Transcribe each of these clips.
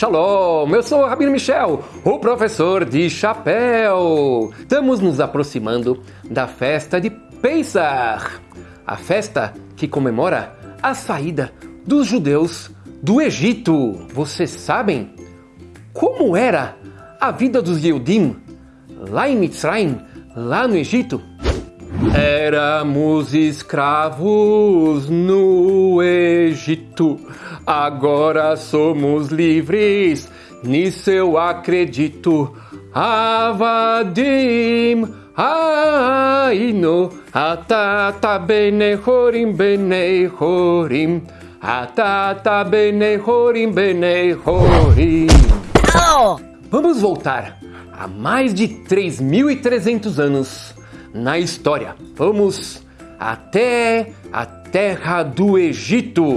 Shalom, eu sou o Rabino Michel, o professor de chapéu. Estamos nos aproximando da festa de Pesach, a festa que comemora a saída dos judeus do Egito. Vocês sabem como era a vida dos Yehudim lá em Mitzrayim, lá no Egito? Éramos escravos no Egito, agora somos livres, nisso eu acredito. Avadim, Aino, Atata Benehorim Benehorim, Atata Benehorim Benehorim. Vamos voltar a mais de 3.300 anos na história. Vamos até a terra do Egito.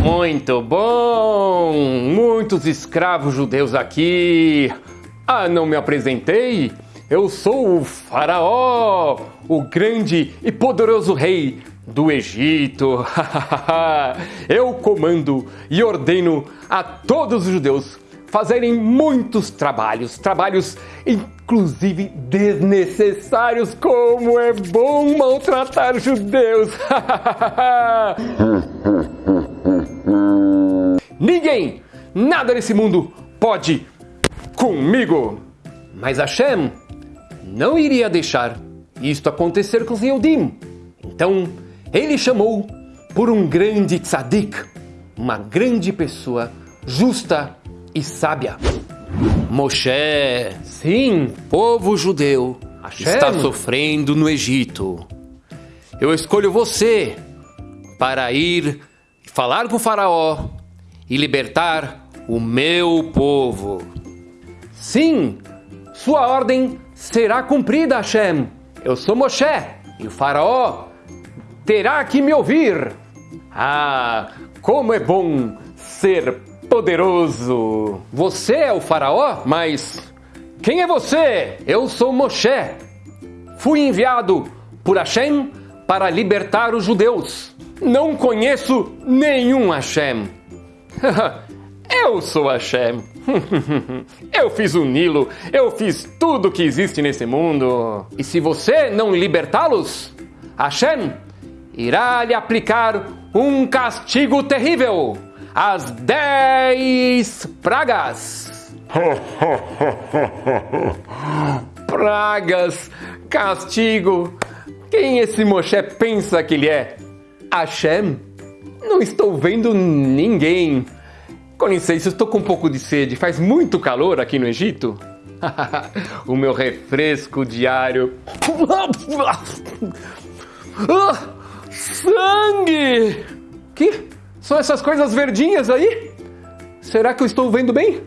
Muito bom! Muitos escravos judeus aqui. Ah, não me apresentei? Eu sou o Faraó, o grande e poderoso rei do Egito. Eu comando e ordeno a todos os judeus fazerem muitos trabalhos, trabalhos inclusive desnecessários, como é bom maltratar judeus. Ninguém, nada nesse mundo pode comigo. Mas Hashem não iria deixar isto acontecer com os. Então, ele chamou por um grande tzadik, uma grande pessoa justa e sábia. Moshe, sim, povo judeu, Hashem. está sofrendo no Egito. Eu escolho você para ir falar com o faraó e libertar o meu povo. Sim, sua ordem será cumprida, Hashem. Eu sou Moshe e o faraó terá que me ouvir. Ah, como é bom ser poderoso. Você é o faraó? Mas quem é você? Eu sou Moshe. Fui enviado por Hashem para libertar os judeus. Não conheço nenhum Hashem. eu sou Hashem. eu fiz o Nilo, eu fiz tudo que existe nesse mundo. E se você não libertá-los, Hashem irá lhe aplicar um castigo terrível as dez pragas. pragas, castigo. Quem esse Moshe pensa que ele é? Hashem? Não estou vendo ninguém. Com licença, estou com um pouco de sede. Faz muito calor aqui no Egito. o meu refresco diário. ah, sangue! Que? São essas coisas verdinhas aí? Será que eu estou vendo bem?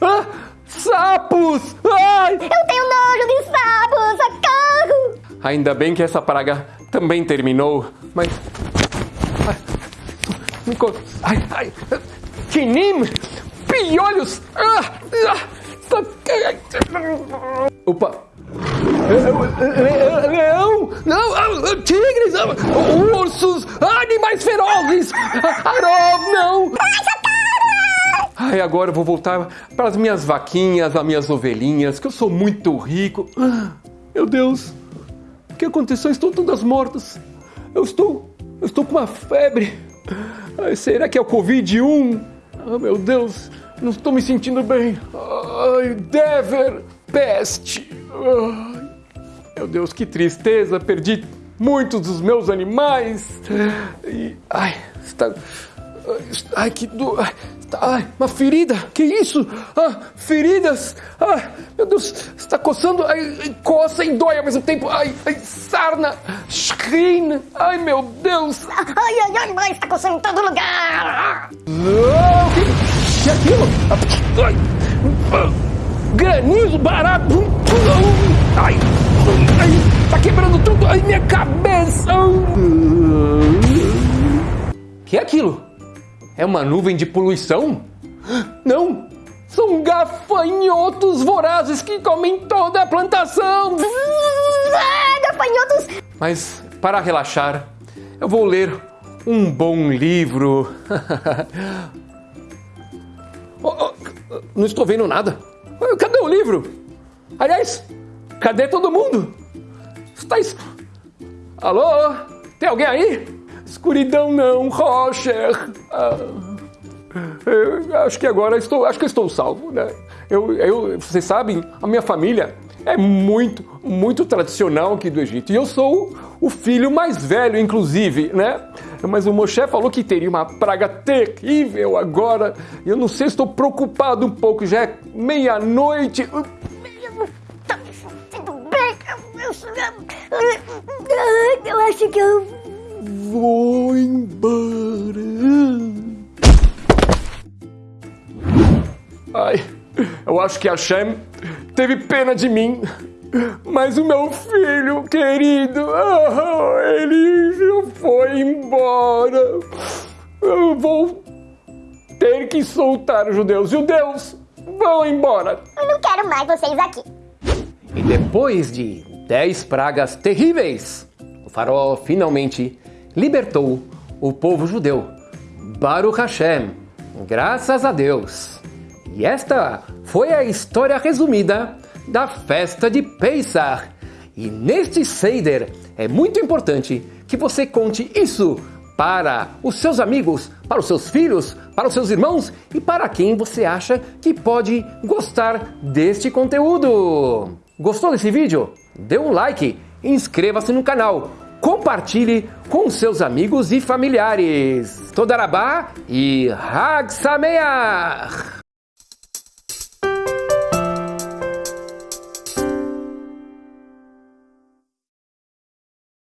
Ah, sapos! Ai! Eu tenho nojo de sapos! Socorro! Ainda bem que essa praga também terminou, mas... Ai, ai, Tinim! Piolhos! Ah, ah, Opa! Leão! Não! Tigres! Ursos! Ferozes! Arov, não! Ai, agora eu vou voltar para as minhas vaquinhas, as minhas ovelhinhas, que eu sou muito rico. Meu Deus! O que aconteceu? Estão todas mortas. Eu estou. Eu estou com uma febre. Ai, será que é o Covid-1? Ah, meu Deus! Não estou me sentindo bem. Ai, Dever! Peste! Ai. Meu Deus, que tristeza! Perdi muitos dos meus animais. E, ai, está. Ai, que dor. Ai, uma ferida! Que isso? Ah, feridas! Ah, meu Deus, está coçando, ai, coça e dói ao mesmo tempo. Ai, ai sarna, screen. Ai, meu Deus! Ai, ai, ai, mas está coçando em todo lugar! Não! Que, que é aquilo? Ai, granizo barato! Ai! Ai, tá quebrando tudo! Ai, minha cabeça! Que é aquilo? É uma nuvem de poluição? Não! São gafanhotos vorazes que comem toda a plantação! Gafanhotos! Mas, para relaxar, eu vou ler um bom livro. oh, Não estou vendo nada. Cadê o livro? Aliás, cadê todo mundo? Está es... Alô? Tem alguém aí? Escuridão não, Roger. Ah, acho que agora estou, acho que estou salvo, né? Eu, eu, vocês sabem, a minha família é muito, muito tradicional aqui do Egito. E eu sou o filho mais velho, inclusive, né? Mas o Moshe falou que teria uma praga terrível agora. Eu não sei, estou preocupado um pouco. Já é meia-noite. Eu acho que eu Vou embora. Ai, eu acho que a Shem teve pena de mim. Mas o meu filho querido, ah, ele já foi embora. Eu vou ter que soltar os judeus. Judeus, vão embora. eu não quero mais vocês aqui. E depois de dez pragas terríveis, o faraó finalmente libertou o povo judeu. Baruch Hashem, graças a Deus. E esta foi a história resumida da festa de Pesach. E neste Seder é muito importante que você conte isso para os seus amigos, para os seus filhos, para os seus irmãos e para quem você acha que pode gostar deste conteúdo. Gostou desse vídeo? Dê um like, inscreva-se no canal, compartilhe com seus amigos e familiares. Todarabá e Hag Sameach!